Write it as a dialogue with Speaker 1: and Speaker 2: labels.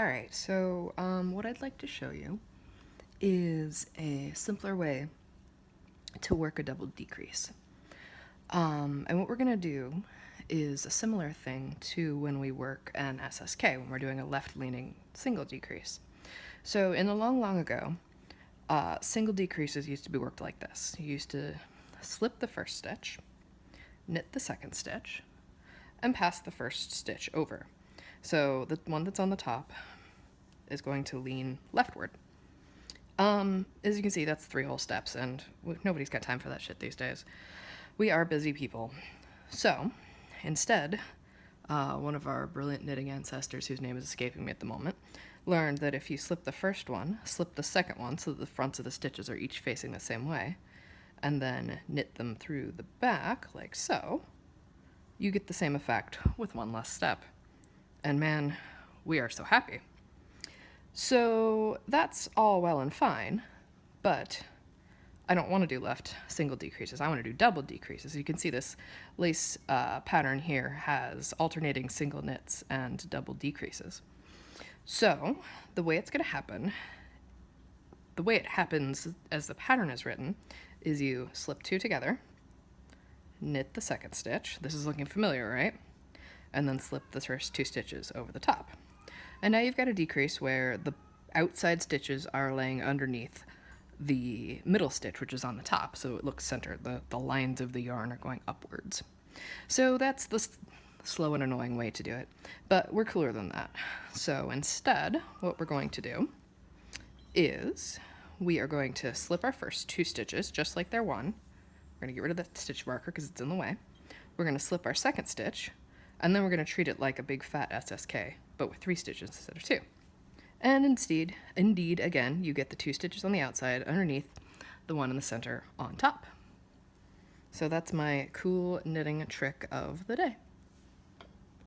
Speaker 1: Alright, so um, what I'd like to show you is a simpler way to work a double decrease. Um, and what we're going to do is a similar thing to when we work an SSK, when we're doing a left-leaning single decrease. So in the long, long ago, uh, single decreases used to be worked like this. You used to slip the first stitch, knit the second stitch, and pass the first stitch over. So the one that's on the top is going to lean leftward. Um, as you can see, that's three whole steps, and nobody's got time for that shit these days. We are busy people. So, instead, uh, one of our brilliant knitting ancestors, whose name is escaping me at the moment, learned that if you slip the first one, slip the second one so that the fronts of the stitches are each facing the same way, and then knit them through the back, like so, you get the same effect with one less step. And man, we are so happy. So that's all well and fine, but I don't want to do left single decreases. I want to do double decreases. You can see this lace uh, pattern here has alternating single knits and double decreases. So the way it's going to happen, the way it happens as the pattern is written, is you slip two together, knit the second stitch. This is looking familiar, right? And then slip the first two stitches over the top. And now you've got a decrease where the outside stitches are laying underneath the middle stitch, which is on the top, so it looks centered. The, the lines of the yarn are going upwards. So that's the slow and annoying way to do it, but we're cooler than that. So instead, what we're going to do is we are going to slip our first two stitches, just like they're one. We're going to get rid of the stitch marker because it's in the way. We're going to slip our second stitch, and then we're going to treat it like a big fat SSK, but with three stitches instead of two. And instead, indeed, again, you get the two stitches on the outside underneath the one in the center on top. So that's my cool knitting trick of the day.